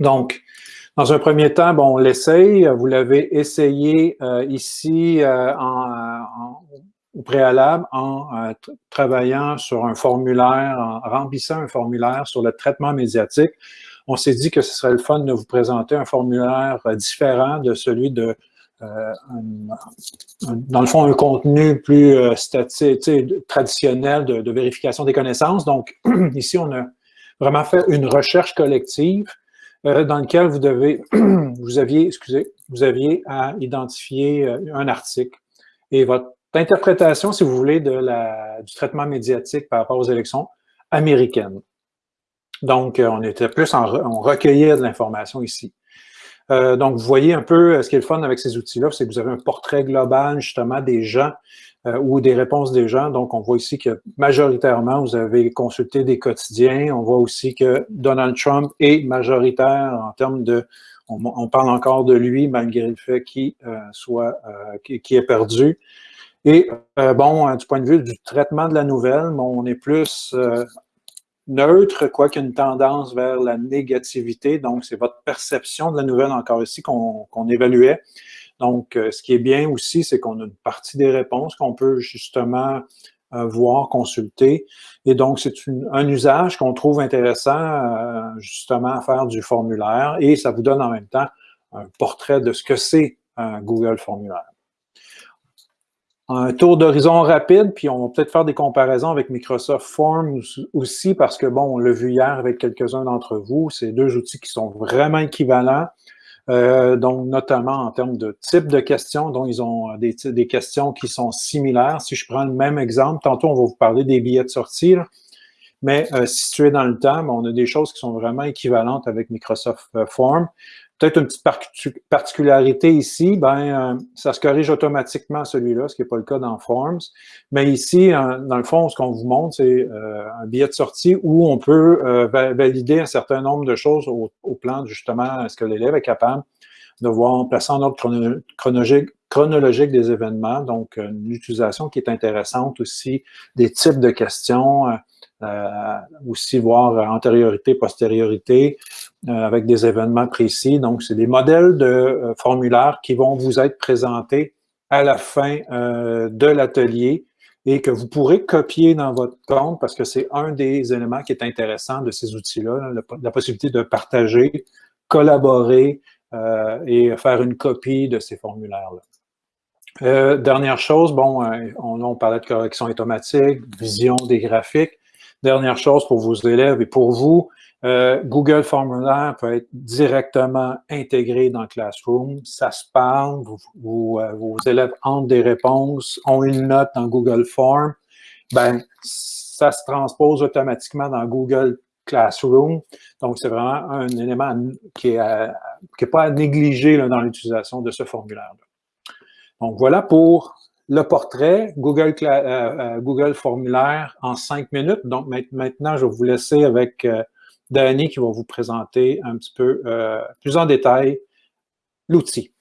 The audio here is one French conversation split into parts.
Donc, dans un premier temps, on l'essaye. Vous l'avez essayé euh, ici euh, en, au préalable en euh, travaillant sur un formulaire, en remplissant un formulaire sur le traitement médiatique. On s'est dit que ce serait le fun de vous présenter un formulaire différent de celui de dans le fond, un contenu plus traditionnel de, vérification des connaissances. Donc, ici, on a vraiment fait une recherche collective euh, dans lequel vous devez, vous aviez, excusez, vous aviez à identifier euh, un article et votre interprétation, si vous voulez, de la, du traitement médiatique par rapport aux élections américaines. Donc, euh, on était plus en, on recueillait de l'information ici. Donc, vous voyez un peu ce qui est le fun avec ces outils-là, c'est que vous avez un portrait global, justement, des gens euh, ou des réponses des gens. Donc, on voit ici que majoritairement, vous avez consulté des quotidiens. On voit aussi que Donald Trump est majoritaire en termes de... On, parle encore de lui malgré le fait qu'il euh, soit euh, qui, est perdu. Et bon, du point de vue du traitement de la nouvelle, on est plus neutre, quoi qu'une tendance vers la négativité. Donc, c'est votre perception de la nouvelle encore ici qu'on évaluait. Donc, euh, ce qui est bien aussi, c'est qu'on a une partie des réponses qu'on peut justement euh, voir, consulter. Et donc, c'est un usage qu'on trouve intéressant euh, justement à faire du formulaire et ça vous donne en même temps un portrait de ce que c'est un Google Formulaire. Un tour d'horizon rapide, puis on va peut-être faire des comparaisons avec Microsoft Forms aussi, parce que, bon, on l'a vu hier avec quelques-uns d'entre vous, c'est deux outils qui sont vraiment équivalents. Euh, donc notamment en termes de type de questions, dont ils ont des, questions qui sont similaires. Si je prends le même exemple, tantôt on va vous parler des billets de sortie, mais euh, situé dans le temps, on a des choses qui sont vraiment équivalentes avec Microsoft euh, Form. Peut-être une petite particularité ici, ben, euh, ça se corrige automatiquement celui-là, ce qui n'est pas le cas dans Forms. Mais ici, dans le fond, ce qu'on vous montre, c'est euh, un billet de sortie où on peut euh, valider un certain nombre de choses au, plan, justement, est-ce que l'élève est capable de voir, placer en ordre chronologique, chronologique des événements, donc une utilisation qui est intéressante aussi, des types de questions, euh, aussi voir antériorité, postériorité, euh, avec des événements précis. Donc, c'est des modèles de euh, formulaires qui vont vous être présentés à la fin de l'atelier et que vous pourrez copier dans votre compte parce que c'est un des éléments qui est intéressant de ces outils-là, la, possibilité de partager, collaborer et faire une copie de ces formulaires-là. dernière chose, bon, on, on, parlait de correction automatique, vision des graphiques. Dernière chose pour vos élèves et pour vous, euh, Google Formulaire peut être directement intégré dans Classroom. Ça se parle, euh, vos élèves ont des réponses, ont une note dans Google Form. Ben, ça se transpose automatiquement dans Google Classroom. Donc, c'est vraiment un élément qui n'est est pas à négliger dans l'utilisation de ce formulaire-là. Donc, voilà pour le portrait, Google, euh, euh, Google Formulaire en cinq minutes. Donc maintenant, je vais vous laisser avec euh, Danny qui va vous présenter un petit peu plus en détail l'outil.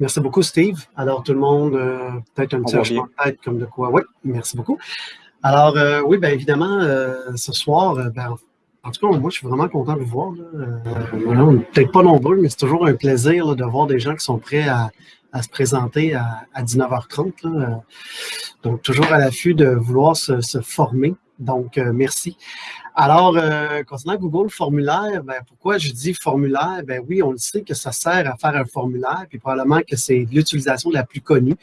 Merci beaucoup, Steve. Alors, tout le monde, peut-être un petit hochement de tête comme de quoi. Oui, merci beaucoup. Alors, oui, bien évidemment, ce soir, ben, en tout cas, moi, je suis vraiment content de vous voir. Euh, peut-être pas nombreux, mais c'est toujours un plaisir de voir des gens qui sont prêts à, se présenter à, 19h30. Donc, toujours à l'affût de vouloir se, former. Donc, euh, merci. Alors, euh, concernant Google Formulaire, ben, pourquoi je dis formulaire? Ben oui, on le sait que ça sert à faire un formulaire, puis probablement que c'est l'utilisation la plus connue.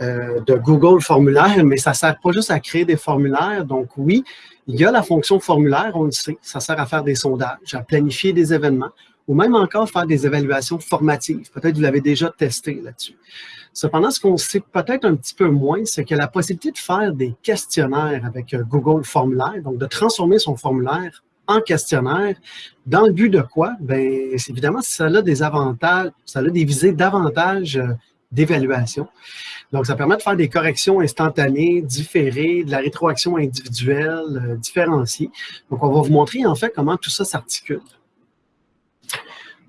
Euh, de Google Formulaire, mais ça sert pas juste à créer des formulaires. Donc oui, il y a la fonction formulaire, on le sait, ça sert à faire des sondages, à planifier des événements, ou même encore faire des évaluations formatives. Peut-être que vous l'avez déjà testé là-dessus. Cependant, ce qu'on sait peut-être un petit peu moins, c'est que la possibilité de faire des questionnaires avec euh, Google Formulaire, donc de transformer son formulaire en questionnaire, dans le but de quoi? Bien, évidemment, ça a des avantages, ça a des visées davantage euh, d'évaluation. Donc, ça permet de faire des corrections instantanées, différées, de la rétroaction individuelle, euh, différenciée. Donc, on va vous montrer en fait comment tout ça s'articule.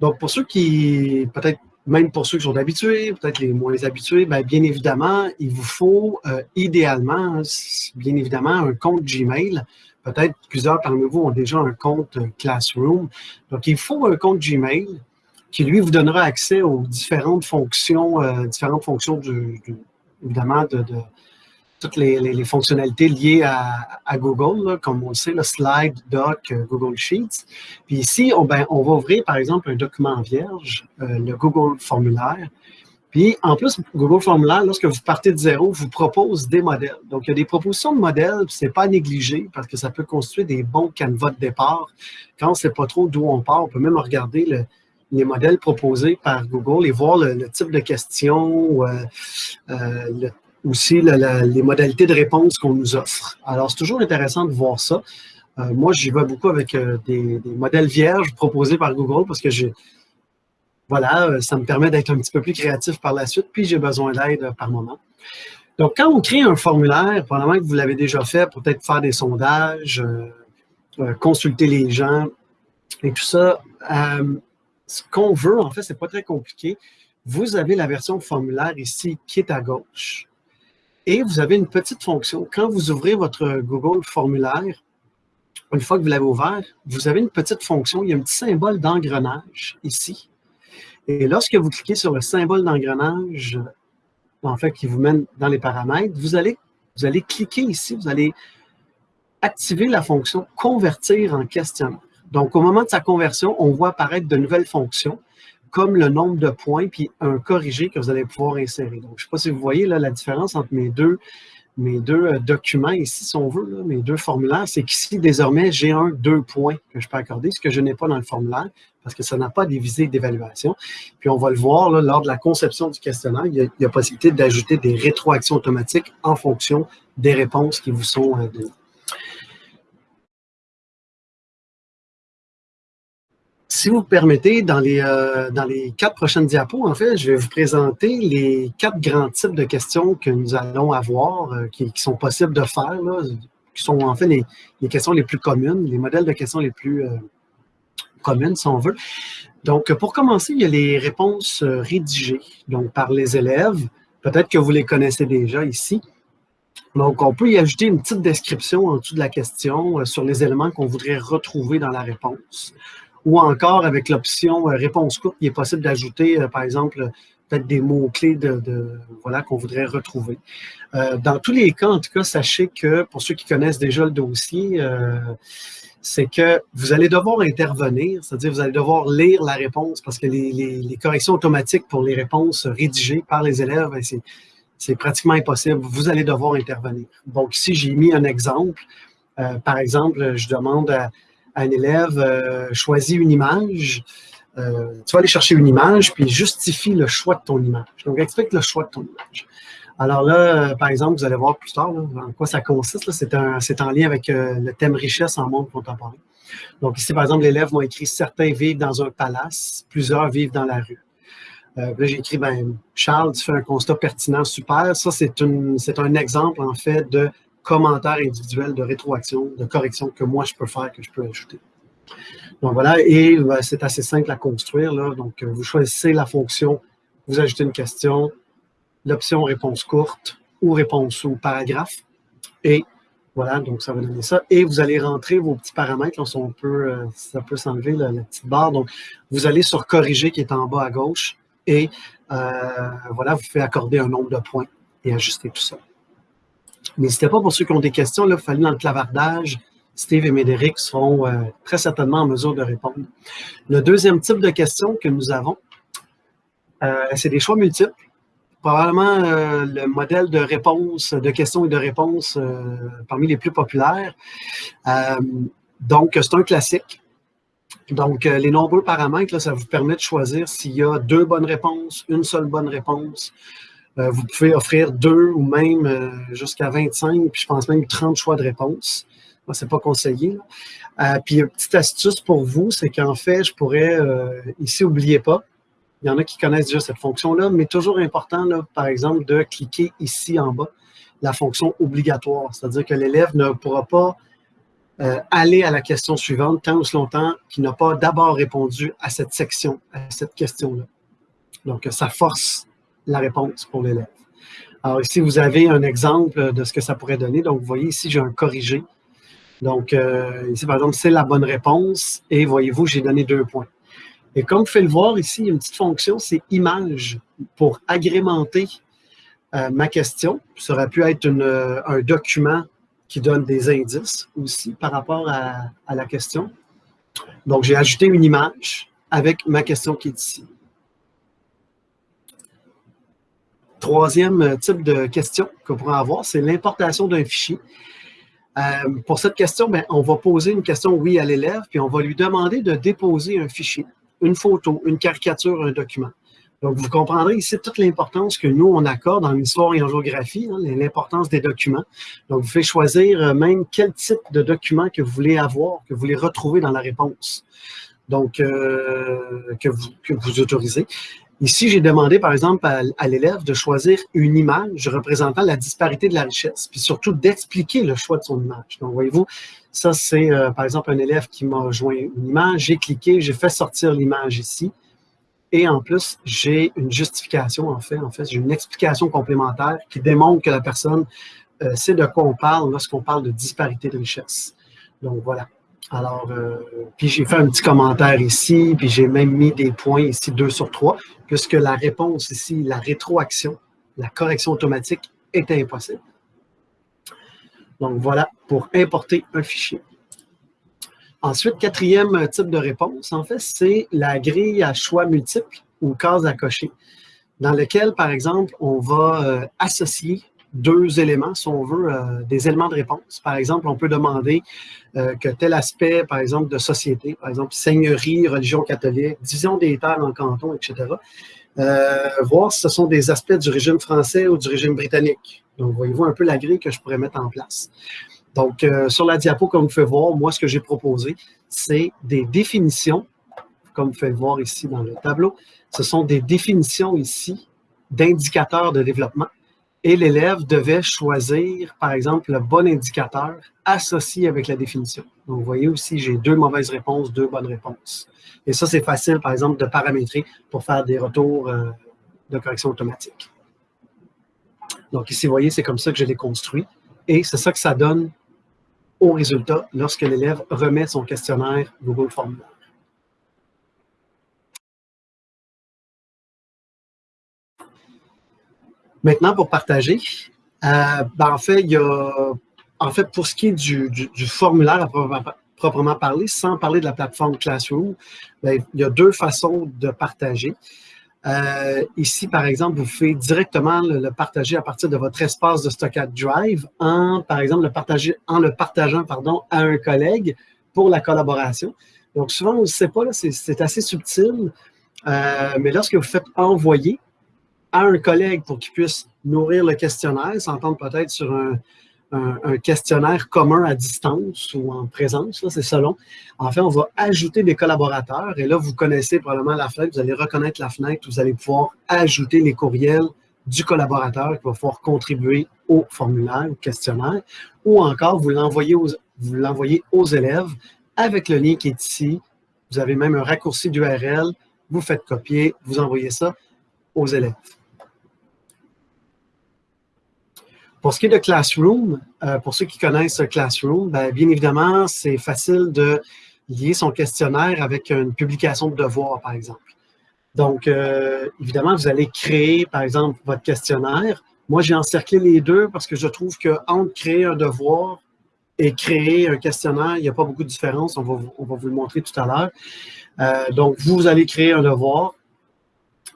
Donc, pour ceux qui peut-être même pour ceux qui sont habitués, peut-être les moins habitués, bien, bien évidemment, il vous faut euh, idéalement, bien évidemment, un compte Gmail. Peut-être plusieurs parmi vous ont déjà un compte euh, Classroom. Donc, il faut un compte Gmail qui, lui, vous donnera accès aux différentes fonctions, euh, différentes fonctions, du, évidemment, de, toutes les, fonctionnalités liées à, Google, comme on le sait, le Slide, Doc, euh, Google Sheets. Puis ici, on, ben, on va ouvrir, par exemple, un document vierge, euh, le Google Formulaire. Puis, en plus, Google Formulaire, lorsque vous partez de zéro, vous propose des modèles. Donc, il y a des propositions de modèles, ce n'est pas négligé parce que ça peut constituer des bons canevas de départ. Quand on ne sait pas trop d'où on part, on peut même regarder les modèles proposés par Google et voir le, type de questions, euh, le aussi les modalités de réponse qu'on nous offre. Alors, c'est toujours intéressant de voir ça. Euh, moi, j'y vais beaucoup avec euh, des, modèles vierges proposés par Google parce que voilà, euh, ça me permet d'être un petit peu plus créatif par la suite, puis j'ai besoin d'aide par moment. Donc, quand on crée un formulaire, probablement que vous l'avez déjà fait, peut-être faire des sondages, consulter les gens et tout ça, ce qu'on veut, en fait, c'est pas très compliqué. Vous avez la version formulaire ici qui est à gauche. Et vous avez une petite fonction. Quand vous ouvrez votre Google formulaire, une fois que vous l'avez ouvert, vous avez une petite fonction. Il y a un petit symbole d'engrenage ici. Et lorsque vous cliquez sur le symbole d'engrenage, en fait, qui vous mène dans les paramètres, vous allez, vous allez cliquer ici, vous allez activer la fonction « Convertir en questionnaire ». Donc, au moment de sa conversion, on voit apparaître de nouvelles fonctions comme le nombre de points, puis un corrigé que vous allez pouvoir insérer. Donc, je ne sais pas si vous voyez là, la différence entre mes deux, mes deux euh, documents ici, si on veut, mes deux formulaires, c'est qu'ici, désormais, j'ai un deux points que je peux accorder, ce que je n'ai pas dans le formulaire, parce que ça n'a pas des visées d'évaluation. Puis on va le voir, lors de la conception du questionnaire, il y a, il y a possibilité d'ajouter des rétroactions automatiques en fonction des réponses qui vous sont euh, données. Si vous permettez, dans les, euh, dans les quatre prochaines diapos, en fait, je vais vous présenter les quatre grands types de questions que nous allons avoir, euh, qui, sont possibles de faire, qui sont en fait les, questions les plus communes, les modèles de questions les plus euh, communes, si on veut. Donc, pour commencer, il y a les réponses rédigées, donc par les élèves. Peut-être que vous les connaissez déjà ici. Donc, on peut y ajouter une petite description en dessous de la question sur les éléments qu'on voudrait retrouver dans la réponse ou encore avec l'option euh, réponse courte, il est possible d'ajouter, euh, par exemple, peut-être des mots-clés de, voilà, qu'on voudrait retrouver. Euh, dans tous les cas, en tout cas, sachez que pour ceux qui connaissent déjà le dossier, c'est que vous allez devoir intervenir, c'est-à-dire vous allez devoir lire la réponse parce que les, corrections automatiques pour les réponses rédigées par les élèves, ben, c'est pratiquement impossible. Vous allez devoir intervenir. Donc ici, j'ai mis un exemple. par exemple, je demande à, un élève euh, choisit une image, euh, tu vas aller chercher une image, puis justifie le choix de ton image. Donc, explique le choix de ton image. Alors là, euh, par exemple, vous allez voir plus tard en quoi ça consiste. C'est en lien avec le thème richesse en monde contemporain. Donc ici, par exemple, l'élève m'a écrit « Certains vivent dans un palace, plusieurs vivent dans la rue ». là, j'ai écrit ben, Charles, tu fais un constat pertinent, super ». Ça, c'est un exemple, en fait, de commentaires individuels de rétroaction, de correction que moi, je peux faire, que je peux ajouter. Donc voilà, et ben, c'est assez simple à construire. Donc, euh, vous choisissez la fonction, vous ajoutez une question, l'option réponse courte ou réponse ou paragraphe. Et voilà, donc ça va donner ça. Et vous allez rentrer vos petits paramètres. Là, euh, ça peut s'enlever la, petite barre. Donc, vous allez sur corriger qui est en bas à gauche. Et euh, voilà, vous faites accorder un nombre de points et ajuster tout ça. N'hésitez pas pour ceux qui ont des questions, là, il dans le clavardage. Steve et Médéric seront euh, très certainement en mesure de répondre. Le deuxième type de questions que nous avons, euh, c'est des choix multiples. Probablement euh, le modèle de réponse, de questions et de réponses parmi les plus populaires. donc, c'est un classique. Donc, les nombreux paramètres, ça vous permet de choisir s'il y a deux bonnes réponses, une seule bonne réponse, vous pouvez offrir deux ou même euh, jusqu'à 25, puis je pense même 30 choix de réponse. Moi, c'est pas conseillé. Euh, puis, une petite astuce pour vous, c'est qu'en fait, je pourrais, ici, n'oubliez pas, il y en a qui connaissent déjà cette fonction-là, mais toujours important, là, par exemple, de cliquer ici en bas, la fonction obligatoire. C'est-à-dire que l'élève ne pourra pas aller à la question suivante tant ou longtemps qu'il n'a pas d'abord répondu à cette section, à cette question-là. Donc, ça force la réponse pour l'élève. Alors ici, vous avez un exemple de ce que ça pourrait donner. Donc, vous voyez ici, j'ai un corrigé. Donc, euh, ici, par exemple, c'est la bonne réponse. Et voyez-vous, j'ai donné deux points. Et comme vous pouvez le voir ici, il y a une petite fonction, c'est image pour agrémenter euh, ma question. Ça aurait pu être un document qui donne des indices aussi par rapport à la question. Donc, j'ai ajouté une image avec ma question qui est ici. Troisième type de question qu'on pourrait avoir, c'est l'importation d'un fichier. Euh, pour cette question, ben, on va poser une question oui à l'élève, puis on va lui demander de déposer un fichier, une photo, une caricature, un document. Donc, vous comprendrez ici toute l'importance que nous, on accorde en histoire et en géographie, hein, l'importance des documents. Donc, vous pouvez choisir euh, même quel type de document que vous voulez avoir, que vous voulez retrouver dans la réponse. Donc, euh, que vous autorisez. Ici, j'ai demandé, par exemple, à, l'élève de choisir une image représentant la disparité de la richesse, puis surtout d'expliquer le choix de son image. Donc, voyez-vous, ça, c'est, euh, par exemple, un élève qui m'a joint une image, j'ai cliqué, j'ai fait sortir l'image ici, et en plus, j'ai une justification, en fait, en fait, j'ai une explication complémentaire qui démontre que la personne euh, sait de quoi on parle lorsqu'on parle de disparité de richesse. Donc, voilà. Alors, euh, puis j'ai fait un petit commentaire ici, puis j'ai même mis des points ici, 2 sur 3, puisque la réponse ici, la rétroaction, la correction automatique est impossible. Donc voilà, pour importer un fichier. Ensuite, quatrième type de réponse, en fait, c'est la grille à choix multiples ou case à cocher, dans lequel, par exemple, on va euh, associer deux éléments, si on veut, euh, des éléments de réponse. Par exemple, on peut demander euh, que tel aspect, par exemple, de société, par exemple, seigneurie, religion catholique, division des terres en canton, etc., euh, voir si ce sont des aspects du régime français ou du régime britannique. Donc, voyez-vous un peu la grille que je pourrais mettre en place. Donc, sur la diapo, comme vous pouvez voir, moi, ce que j'ai proposé, c'est des définitions, comme vous pouvez le voir ici dans le tableau. Ce sont des définitions ici d'indicateurs de développement et l'élève devait choisir, par exemple, le bon indicateur associé avec la définition. Donc, vous voyez aussi, j'ai deux mauvaises réponses, deux bonnes réponses. Et ça, c'est facile, par exemple, de paramétrer pour faire des retours euh, de correction automatique. Donc, ici, vous voyez, c'est comme ça que je l'ai construit. Et c'est ça que ça donne au résultat lorsque l'élève remet son questionnaire Google Formulaire. Maintenant, pour partager, euh, ben, en fait, il y a, en fait, pour ce qui est du, formulaire à proprement, parler, sans parler de la plateforme Classroom, ben, il y a deux façons de partager. Euh, ici, par exemple, vous faites directement le, partager à partir de votre espace de stockage Drive, en, par exemple, le partager, en le partageant pardon, à un collègue pour la collaboration. Donc, souvent, on ne sait pas, c'est assez subtil, euh, mais lorsque vous faites envoyer, à un collègue pour qu'il puisse nourrir le questionnaire, s'entendre peut-être sur un, questionnaire commun à distance ou en présence, c'est selon. En fait, on va ajouter des collaborateurs et là, vous connaissez probablement la fenêtre, vous allez reconnaître la fenêtre, vous allez pouvoir ajouter les courriels du collaborateur qui va pouvoir contribuer au formulaire, au questionnaire, ou encore vous l'envoyez aux, aux élèves avec le lien qui est ici. Vous avez même un raccourci d'URL, vous faites copier, vous envoyez ça aux élèves. Pour ce qui est de Classroom, euh, pour ceux qui connaissent Classroom, ben, bien évidemment, c'est facile de lier son questionnaire avec une publication de devoir, par exemple. Donc, euh, évidemment, vous allez créer, par exemple, votre questionnaire. Moi, j'ai encerclé les deux parce que je trouve qu'entre créer un devoir et créer un questionnaire, il n'y a pas beaucoup de différence. On va, vous le montrer tout à l'heure. Euh, donc, vous allez créer un devoir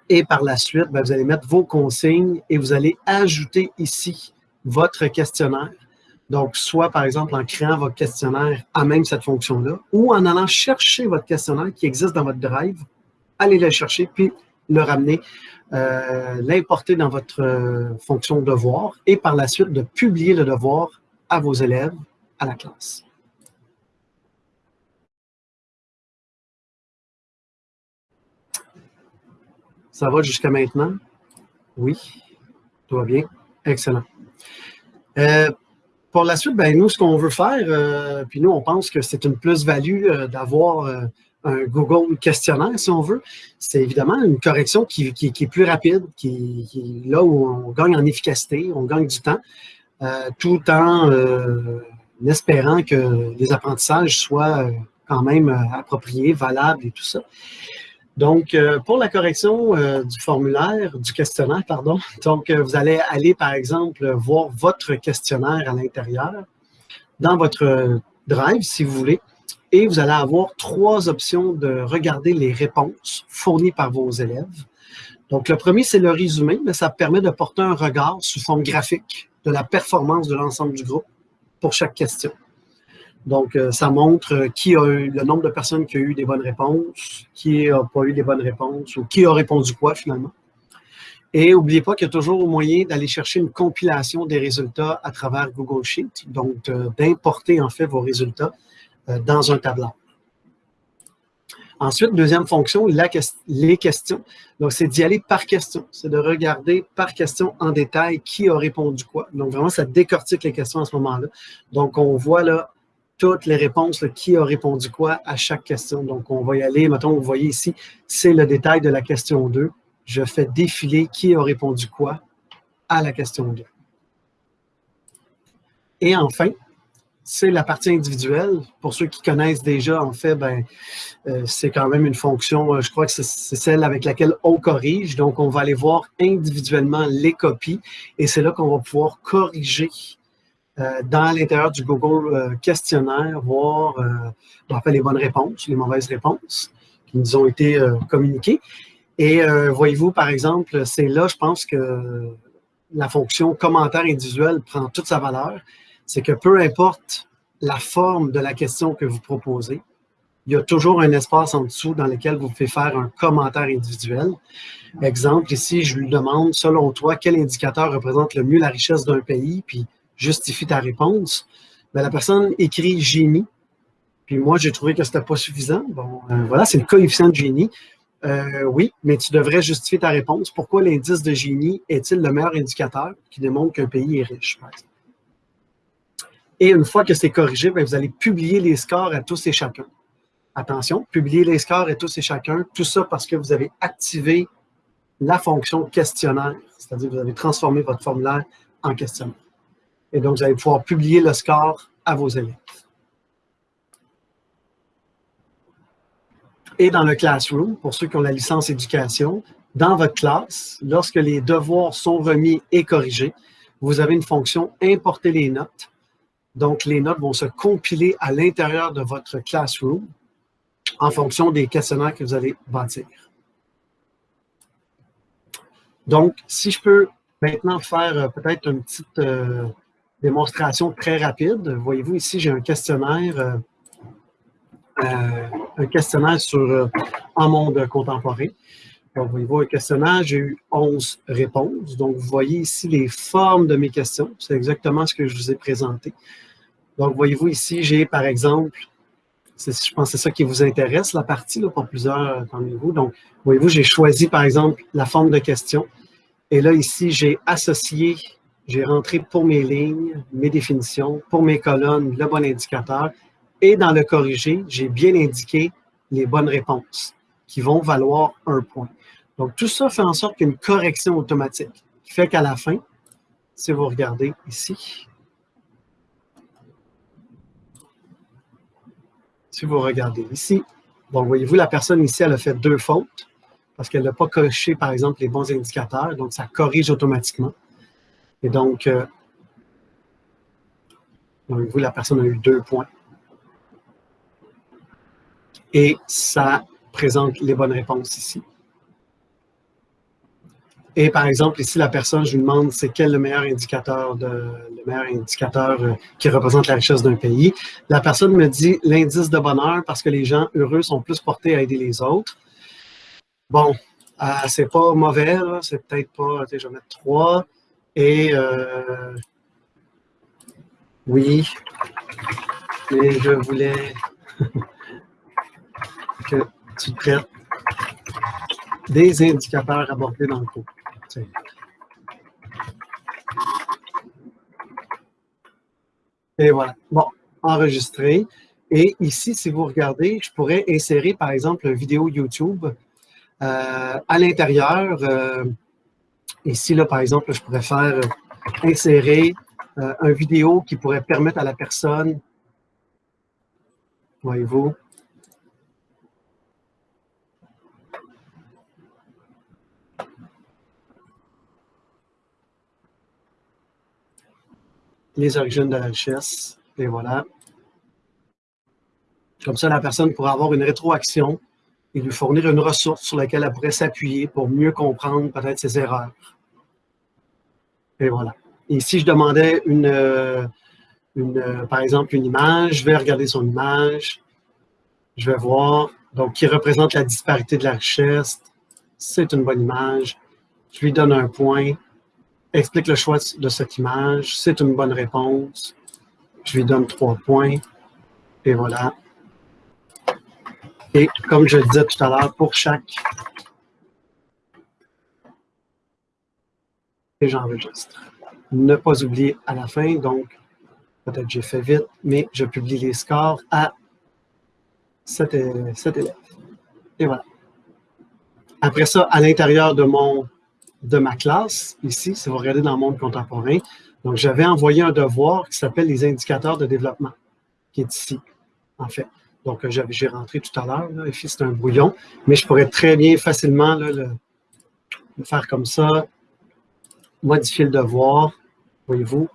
et par la suite, ben, vous allez mettre vos consignes et vous allez ajouter ici votre questionnaire. Donc, soit par exemple en créant votre questionnaire à même cette fonction-là, ou en allant chercher votre questionnaire qui existe dans votre Drive, allez le chercher, puis le ramener, euh, l'importer dans votre euh, fonction devoir, et par la suite de publier le devoir à vos élèves, à la classe. Ça va jusqu'à maintenant? Oui, tout va bien? Excellent. Euh, pour la suite, ben, nous, ce qu'on veut faire, euh, puis nous, on pense que c'est une plus-value euh, d'avoir un Google questionnaire, si on veut. C'est évidemment une correction qui, est plus rapide, qui, là où on gagne en efficacité, on gagne du temps, tout en espérant que les apprentissages soient quand même appropriés, valables et tout ça. Donc, euh, pour la correction euh, du formulaire, du questionnaire, pardon, donc euh, vous allez aller, par exemple, voir votre questionnaire à l'intérieur dans votre Drive, si vous voulez, et vous allez avoir trois options de regarder les réponses fournies par vos élèves. Donc, le premier, c'est le résumé, mais ça permet de porter un regard sous forme graphique de la performance de l'ensemble du groupe pour chaque question. Donc, euh, ça montre euh, qui a eu le nombre de personnes qui ont eu des bonnes réponses, qui n'a pas eu des bonnes réponses, ou qui a répondu quoi finalement. Et n'oubliez pas qu'il y a toujours moyen d'aller chercher une compilation des résultats à travers Google Sheet, donc d'importer en fait vos résultats euh, dans un tableur. Ensuite, deuxième fonction, les questions. Donc, c'est d'y aller par question. C'est de regarder par question en détail qui a répondu quoi. Donc, vraiment, ça décortique les questions à ce moment-là. Donc, on voit là toutes les réponses, qui a répondu quoi à chaque question. Donc, on va y aller. Mettons, vous voyez ici, c'est le détail de la question 2. Je fais défiler qui a répondu quoi à la question 2. Et enfin, c'est la partie individuelle. Pour ceux qui connaissent déjà, en fait, ben, euh, c'est quand même une fonction, euh, je crois que c'est celle avec laquelle on corrige. Donc, on va aller voir individuellement les copies et c'est là qu'on va pouvoir corriger euh, dans l'intérieur du Google euh, questionnaire, voir euh, les bonnes réponses, les mauvaises réponses qui nous ont été communiquées. Et voyez-vous, par exemple, c'est là, je pense que la fonction commentaire individuel prend toute sa valeur. C'est que peu importe la forme de la question que vous proposez, il y a toujours un espace en dessous dans lequel vous pouvez faire un commentaire individuel. Exemple, ici, je lui demande, selon toi, quel indicateur représente le mieux la richesse d'un pays, puis justifie ta réponse, ben, la personne écrit génie. Puis moi, j'ai trouvé que ce n'était pas suffisant. Bon, euh, voilà, c'est le coefficient de génie. Euh, oui, mais tu devrais justifier ta réponse. Pourquoi l'indice de génie est-il le meilleur indicateur qui démontre qu'un pays est riche, Et une fois que c'est corrigé, ben, vous allez publier les scores à tous et chacun. Attention, publier les scores à tous et chacun, tout ça parce que vous avez activé la fonction questionnaire, c'est-à-dire que vous avez transformé votre formulaire en questionnaire. Et donc, vous allez pouvoir publier le score à vos élèves. Et dans le Classroom, pour ceux qui ont la licence éducation, dans votre classe, lorsque les devoirs sont remis et corrigés, vous avez une fonction « Importer les notes ». Donc, les notes vont se compiler à l'intérieur de votre Classroom en fonction des questionnaires que vous allez bâtir. Donc, si je peux maintenant faire euh, peut-être une petite euh, démonstration très rapide. Voyez-vous, ici, j'ai un questionnaire, euh, euh, un questionnaire sur euh, un monde contemporain. Donc, voyez-vous, un questionnaire, j'ai eu 11 réponses. Donc, vous voyez ici les formes de mes questions. C'est exactement ce que je vous ai présenté. Donc, voyez-vous ici, j'ai par exemple, je pense que c'est ça qui vous intéresse, la partie, là, pour plusieurs parmi vous. Donc, voyez-vous, j'ai choisi par exemple la forme de question. Et là, ici, j'ai associé j'ai rentré pour mes lignes, mes définitions, pour mes colonnes, le bon indicateur. Et dans le corrigé, j'ai bien indiqué les bonnes réponses qui vont valoir un point. Donc, tout ça fait en sorte qu'une correction automatique qui fait qu'à la fin, si vous regardez ici, si vous regardez ici, bon, voyez-vous, la personne ici, elle a fait deux fautes parce qu'elle n'a pas coché, par exemple, les bons indicateurs, donc ça corrige automatiquement. Et donc, euh, vous, la personne a eu deux points. Et ça présente les bonnes réponses ici. Et par exemple, ici, la personne, je lui demande c'est quel le meilleur indicateur, de, le meilleur indicateur euh, qui représente la richesse d'un pays? La personne me dit l'indice de bonheur parce que les gens heureux sont plus portés à aider les autres. Bon, euh, c'est pas mauvais, c'est peut-être pas, je vais mettre 3. Et euh, oui, mais je voulais que tu traites des indicateurs abordés dans le cours. Et voilà. Bon, enregistré. Et ici, si vous regardez, je pourrais insérer, par exemple, une vidéo YouTube euh, à l'intérieur. Euh, ici, là, par exemple, je pourrais faire insérer euh, une vidéo qui pourrait permettre à la personne, voyez-vous, les origines de la richesse. Et voilà. Comme ça, la personne pourra avoir une rétroaction et lui fournir une ressource sur laquelle elle pourrait s'appuyer pour mieux comprendre peut-être ses erreurs. Et voilà. Et si je demandais une, une, par exemple une image, je vais regarder son image, je vais voir, donc qui représente la disparité de la richesse, c'est une bonne image, je lui donne un point, explique le choix de cette image, c'est une bonne réponse. Je lui donne trois points. Et voilà. Et comme je le disais tout à l'heure, pour chaque... Et j'enregistre. Ne pas oublier à la fin, donc peut-être j'ai fait vite, mais je publie les scores à cet, cet élève. Et voilà. Après ça, à l'intérieur de de ma classe, ici, si vous regardez dans le monde contemporain, donc j'avais envoyé un devoir qui s'appelle les indicateurs de développement, qui est ici, en fait. Donc, j'ai rentré tout à l'heure, ici c'est un brouillon, mais je pourrais très bien facilement le, faire comme ça, modifier le devoir, voyez-vous.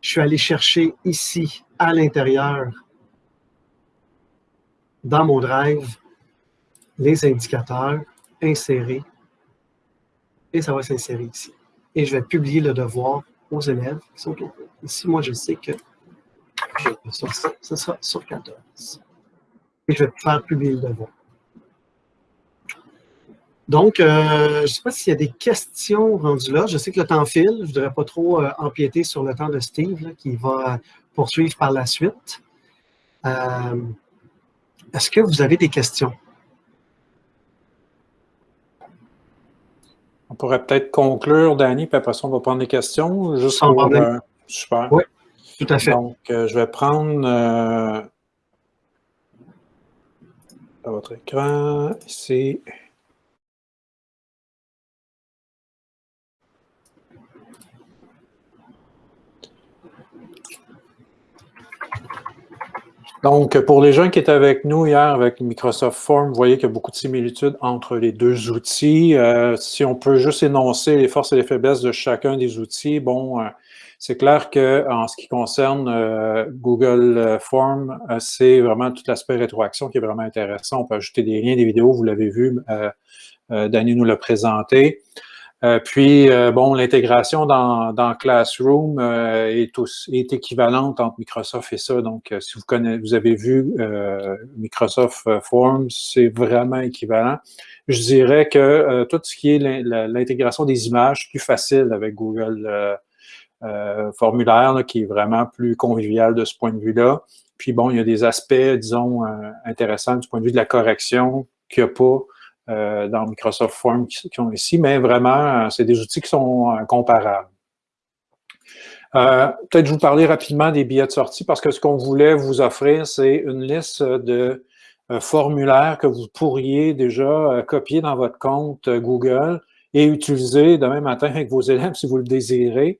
Je suis allé chercher ici, à l'intérieur, dans mon drive, les indicateurs, insérer, et ça va s'insérer ici. Et je vais publier le devoir aux élèves qui sont au Ici, moi, je sais que je vais sur ça, ce sera sur 14. Et je vais faire publier le devoir. Donc, euh, je ne sais pas s'il y a des questions rendues là. Je sais que le temps file. Je ne voudrais pas trop euh, empiéter sur le temps de Steve qui va poursuivre par la suite. Euh, est-ce que vous avez des questions? On pourrait peut-être conclure, Danny, puis après ça, on va prendre des questions. Juste pour, euh, super. Oui, tout à fait. Donc, je vais prendre euh, votre écran ici. Donc, pour les gens qui étaient avec nous hier avec Microsoft Form, vous voyez qu'il y a beaucoup de similitudes entre les deux outils. Euh, si on peut juste énoncer les forces et les faiblesses de chacun des outils, bon, euh, c'est clair qu'en ce qui concerne euh, Google Form, c'est vraiment tout l'aspect rétroaction qui est vraiment intéressant. On peut ajouter des liens, des vidéos, vous l'avez vu, Danny nous l'a présenté. Euh, puis, euh, bon, l'intégration dans, Classroom euh, est, est, équivalente entre Microsoft et ça. Donc, si vous, connaissez, vous avez vu Microsoft Forms, c'est vraiment équivalent. Je dirais que tout ce qui est l'intégration des images, plus facile avec Google Formulaire, qui est vraiment plus convivial de ce point de vue-là. Puis, bon, il y a des aspects, disons, intéressants du point de vue de la correction qu'il n'y a pas euh, dans Microsoft Forms qui, sont ici, mais vraiment, euh, c'est des outils qui sont euh, comparables. Peut-être vous parler rapidement des billets de sortie parce que ce qu'on voulait vous offrir, c'est une liste de formulaires que vous pourriez déjà copier dans votre compte Google et utiliser demain matin avec vos élèves si vous le désirez.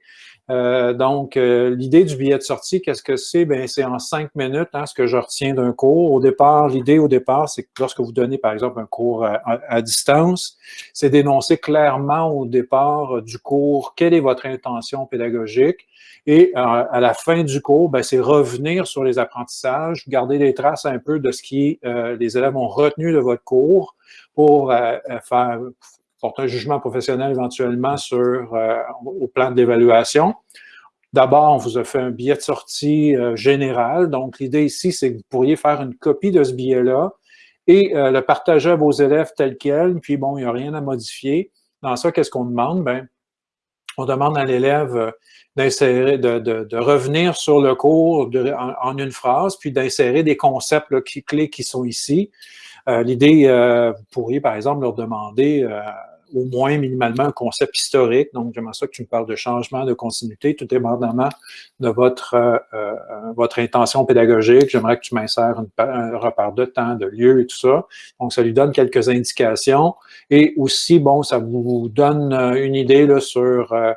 Euh, donc, euh, l'idée du billet de sortie, qu'est-ce que c'est? Ben, c'est en cinq minutes, hein, ce que je retiens d'un cours. Au départ, l'idée au départ, c'est que lorsque vous donnez, par exemple, un cours à, distance, c'est d'énoncer clairement au départ du cours quelle est votre intention pédagogique. Et euh, à la fin du cours, ben, c'est revenir sur les apprentissages, garder les traces un peu de ce qui les élèves ont retenu de votre cours pour faire un jugement professionnel éventuellement sur, euh, au plan de l'évaluation. D'abord, on vous a fait un billet de sortie euh, général. Donc, l'idée ici, c'est que vous pourriez faire une copie de ce billet-là et euh, le partager à vos élèves tel quel. Puis, bon, il n'y a rien à modifier. Dans ça, qu'est-ce qu'on demande? Ben, on demande à l'élève d'insérer, de, revenir sur le cours en, une phrase, puis d'insérer des concepts clés qui sont ici. L'idée, vous pourriez, par exemple, leur demander au moins minimalement un concept historique. Donc, j'aimerais ça que tu me parles de changement, de continuité, tout dépendamment de votre, euh, euh, votre intention pédagogique. J'aimerais que tu m'insères un repère de temps, de lieu et tout ça. Donc, ça lui donne quelques indications. Et aussi, bon, ça vous donne une idée là, sur euh,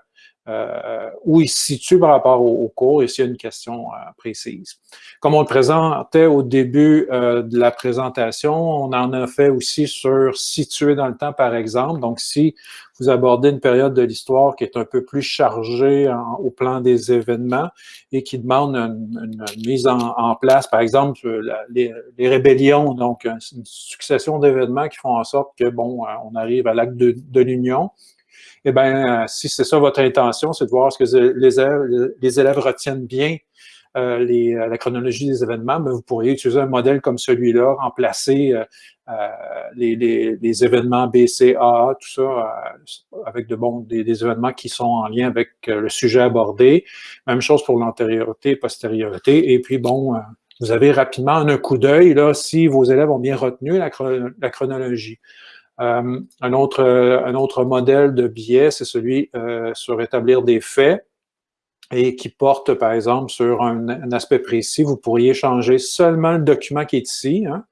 où il se situe par rapport au, cours et s'il y a une question euh, précise. Comme on le présentait au début euh, de la présentation, on en a fait aussi sur situer dans le temps, par exemple. Donc, si vous abordez une période de l'histoire qui est un peu plus chargée au plan des événements et qui demande une, mise en, place, par exemple, les, rébellions, donc une succession d'événements qui font en sorte que, bon, on arrive à l'acte de l'Union, eh bien, euh, si c'est ça votre intention, c'est de voir ce que les élèves, retiennent bien euh, euh, la chronologie des événements, mais vous pourriez utiliser un modèle comme celui-là, remplacer les, les, événements B, C, A, tout ça, avec de des, événements qui sont en lien avec le sujet abordé. Même chose pour l'antériorité, postériorité. Et puis, bon, vous avez rapidement un coup d'œil, si vos élèves ont bien retenu la chronologie. Euh, un, autre, un autre modèle de biais, c'est celui euh, sur établir des faits et qui porte, par exemple, sur un, aspect précis. Vous pourriez changer seulement le document qui est ici, hein,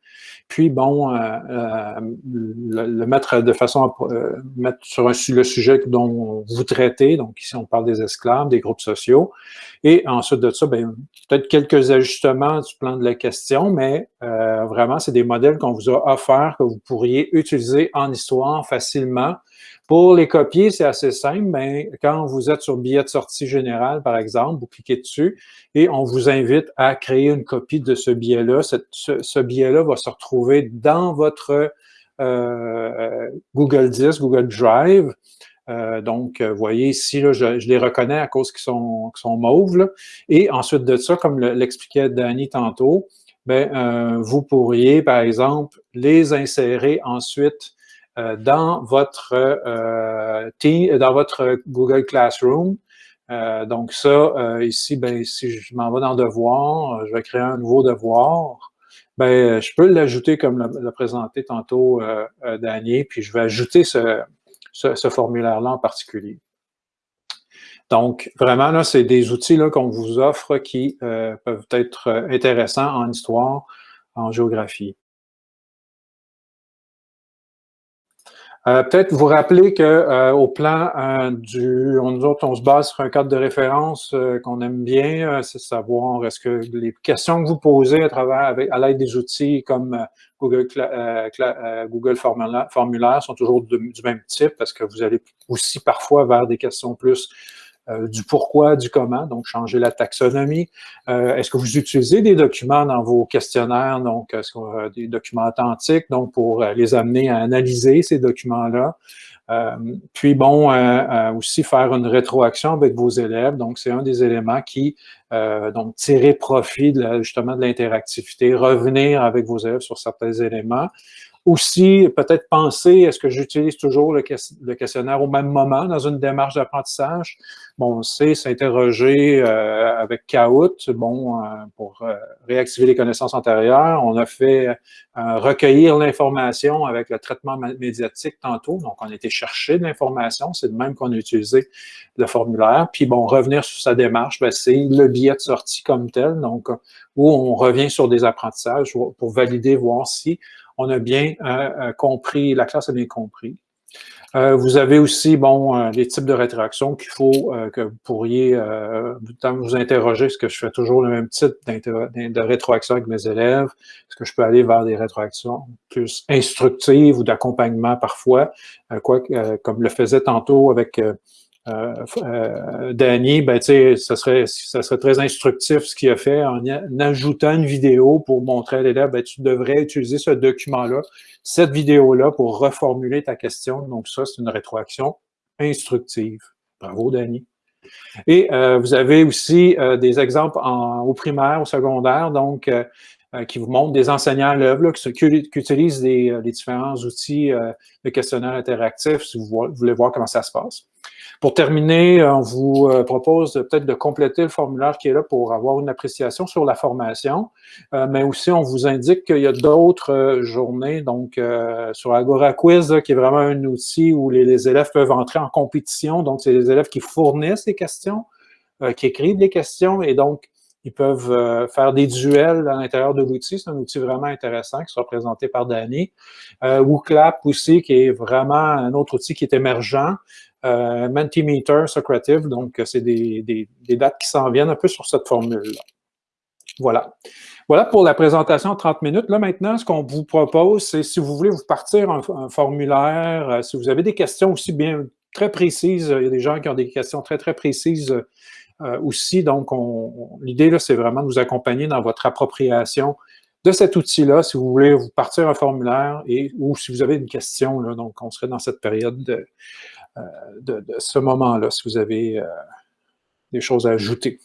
puis, bon, euh, euh, le, mettre de façon à euh, mettre sur un, le sujet dont vous traitez, donc ici on parle des esclaves, des groupes sociaux, et ensuite de ça, ben, peut-être quelques ajustements du plan de la question, mais vraiment, c'est des modèles qu'on vous a offerts que vous pourriez utiliser en histoire facilement pour les copier, c'est assez simple, mais quand vous êtes sur billet de sortie général, par exemple, vous cliquez dessus et on vous invite à créer une copie de ce billet-là. Ce, billet-là va se retrouver dans votre euh, Google Disc, Google Drive. Euh, donc, vous voyez ici, je, les reconnais à cause qu'ils sont, sont mauves. Et ensuite de ça, comme l'expliquait Danny tantôt, ben, euh, vous pourriez, par exemple, les insérer ensuite euh, dans votre euh, team, dans votre Google Classroom. Donc ça, ici, ben, si je m'en vais dans Devoir, je vais créer un nouveau devoir. Ben, je peux l'ajouter comme l'a présenté tantôt euh, puis je vais ajouter ce, ce, formulaire-là en particulier. Donc, vraiment, là, c'est des outils qu'on vous offre qui peuvent être intéressants en histoire, en géographie. Euh, peut-être vous rappeler que euh, au plan euh, du, on, nous autres, on se base sur un cadre de référence qu'on aime bien, c'est savoir est-ce que les questions que vous posez à travers à l'aide des outils comme Google, Google formulaire, sont toujours du même type parce que vous allez aussi parfois vers des questions plus euh, du pourquoi, du comment, donc changer la taxonomie. Euh, est-ce que vous utilisez des documents dans vos questionnaires, donc est-ce des documents authentiques, donc pour euh, les amener à analyser ces documents-là? puis bon, aussi faire une rétroaction avec vos élèves. Donc, c'est un des éléments qui, donc, tirer profit de justement de l'interactivité, revenir avec vos élèves sur certains éléments. Aussi, peut-être penser, est-ce que j'utilise toujours le, questionnaire au même moment dans une démarche d'apprentissage? Bon, c'est s'interroger euh, avec Kahoot, bon, euh, pour euh, réactiver les connaissances antérieures. On a fait recueillir l'information avec le traitement médiatique tantôt. Donc, on a été chercher de l'information. C'est de même qu'on a utilisé le formulaire. Puis, bon, revenir sur sa démarche, ben, c'est le billet de sortie comme tel. Donc, où on revient sur des apprentissages pour valider, voir si on a bien euh, euh, compris, la classe a bien compris. Euh, vous avez aussi, bon, les types de rétroaction qu'il faut que vous pourriez, vous interroger, est-ce que je fais toujours le même type de rétroaction avec mes élèves? Est-ce que je peux aller vers des rétroactions plus instructives ou d'accompagnement parfois? quoi, comme le faisait tantôt avec euh, euh, Danny, ben, ça serait, ça serait très instructif ce qu'il a fait en, ajoutant une vidéo pour montrer à l'élève, ben, tu devrais utiliser ce document-là, cette vidéo-là pour reformuler ta question. Donc ça, c'est une rétroaction instructive. Bravo, Danny. Et euh, vous avez aussi euh, des exemples en, au primaire, au secondaire. Donc, qui vous montre des enseignants à l'œuvre qui, qui, utilisent les différents outils de questionnaire interactif si vous voulez voir comment ça se passe. Pour terminer, on vous euh, propose peut-être de compléter le formulaire qui est là pour avoir une appréciation sur la formation, euh, mais aussi on vous indique qu'il y a d'autres euh, journées, donc sur Agora Quiz, qui est vraiment un outil où les, élèves peuvent entrer en compétition, donc c'est les élèves qui fournissent les questions, qui écrivent les questions, et donc ils peuvent faire des duels à l'intérieur de l'outil. C'est un outil vraiment intéressant qui sera présenté par Danny. Euh, WooClap aussi, qui est vraiment un autre outil qui est émergent, euh, Mentimeter, Socrative, donc c'est des, dates qui s'en viennent un peu sur cette formule-là. Voilà. Voilà pour la présentation en 30 minutes. Là, maintenant, ce qu'on vous propose, c'est si vous voulez vous partir un, formulaire, euh, si vous avez des questions aussi bien très précises, il y a des gens qui ont des questions très, très précises euh, aussi. Donc, l'idée, c'est vraiment de vous accompagner dans votre appropriation de cet outil-là, si vous voulez vous partir un formulaire et ou si vous avez une question, là, donc on serait dans cette période de, euh, de, ce moment-là, si vous avez euh, des choses à ajouter.